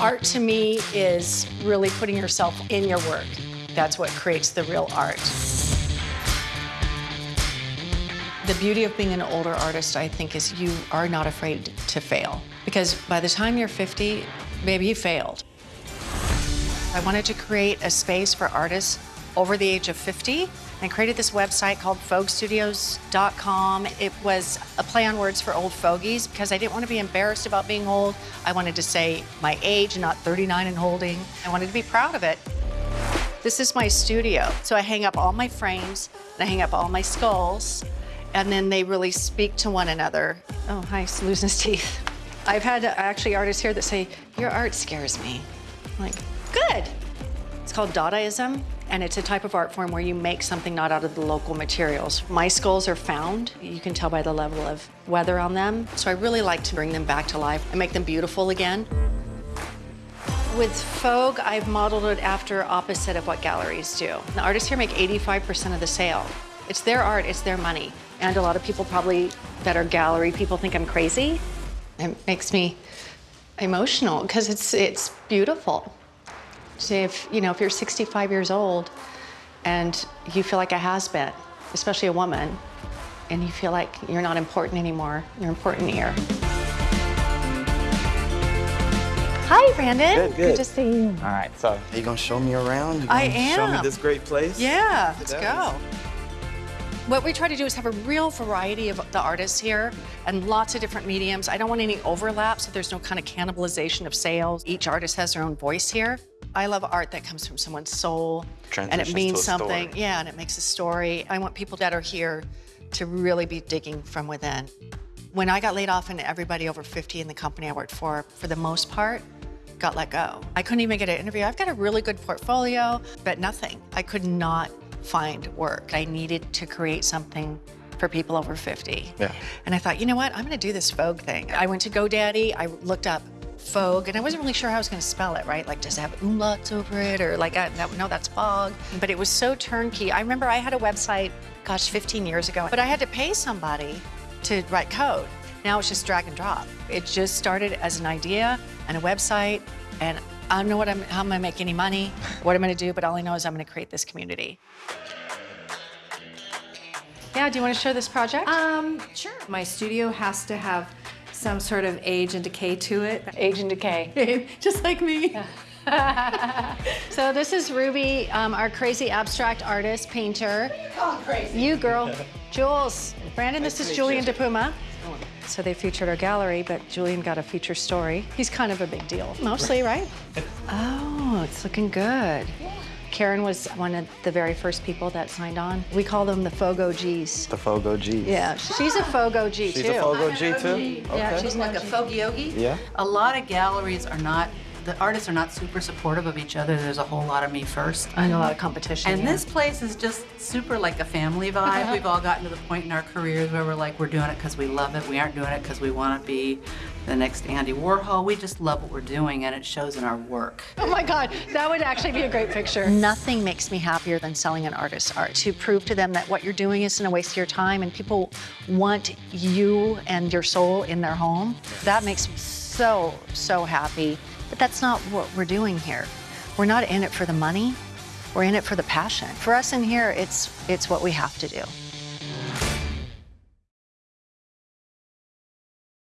Art to me is really putting yourself in your work. That's what creates the real art. The beauty of being an older artist, I think, is you are not afraid to fail. Because by the time you're 50, maybe you failed. I wanted to create a space for artists over the age of 50 and created this website called foguestudios.com. It was a play on words for old fogies because I didn't want to be embarrassed about being old. I wanted to say my age, not 39 and holding. I wanted to be proud of it. This is my studio. So I hang up all my frames and I hang up all my skulls and then they really speak to one another. Oh, hi, losing his teeth. I've had actually artists here that say, your art scares me. I'm like, good. It's called Dadaism, and it's a type of art form where you make something not out of the local materials. My skulls are found. You can tell by the level of weather on them. So I really like to bring them back to life and make them beautiful again. With Fogue, I've modeled it after opposite of what galleries do. The artists here make 85% of the sale. It's their art, it's their money. And a lot of people probably that are gallery people think I'm crazy. It makes me emotional because it's it's beautiful. So if you know if you're 65 years old and you feel like a has-been, especially a woman, and you feel like you're not important anymore, you're important here. Hi, Brandon. Good, good. to see you. All right, so are you gonna show me around? I gonna Show me this great place? Yeah, let's go. What we try to do is have a real variety of the artists here and lots of different mediums. I don't want any overlap, so there's no kind of cannibalization of sales. Each artist has their own voice here. I love art that comes from someone's soul and it means to something. story. Yeah, and it makes a story. I want people that are here to really be digging from within. When I got laid off and everybody over 50 in the company I worked for, for the most part, got let go. I couldn't even get an interview. I've got a really good portfolio, but nothing. I could not find work. I needed to create something for people over 50. Yeah. And I thought, you know what? I'm gonna do this Fogue thing. I went to GoDaddy, I looked up Fogue, and I wasn't really sure how I was gonna spell it, right? Like, does it have umlauts over it? Or like, I, no, no, that's Fog. But it was so turnkey. I remember I had a website, gosh, 15 years ago, but I had to pay somebody to write code. Now it's just drag and drop. It just started as an idea and a website, and I don't know what I'm, how I'm gonna make any money, what I'm gonna do, but all I know is I'm gonna create this community. Yeah, do you wanna show this project? Um, sure. My studio has to have some sort of age and decay to it. Age and decay. Just like me. So this is Ruby, um, our crazy abstract artist, painter. Oh, crazy. You girl, Jules. Brandon, this is Julian DePuma. So they featured our gallery, but Julian got a feature story. He's kind of a big deal, mostly, right? Oh, it's looking good. Karen was one of the very first people that signed on. We call them the Fogo Gs. The Fogo Gs. Yeah, she's a Fogo G She's too. a Fogo G too? Yeah, Okay. she's like a folk yogi. Yeah. A lot of galleries are not, the artists are not super supportive of each other. There's a whole lot of me first. and a lot of competition. And yeah. this place is just super like a family vibe. We've all gotten to the point in our careers where we're like, we're doing it because we love it. We aren't doing it because we want to be the next Andy Warhol. We just love what we're doing and it shows in our work. Oh my God, that would actually be a great picture. Nothing makes me happier than selling an artist's art. To prove to them that what you're doing isn't a waste of your time and people want you and your soul in their home. That makes me so, so happy. But that's not what we're doing here. We're not in it for the money. We're in it for the passion. For us in here, it's, it's what we have to do.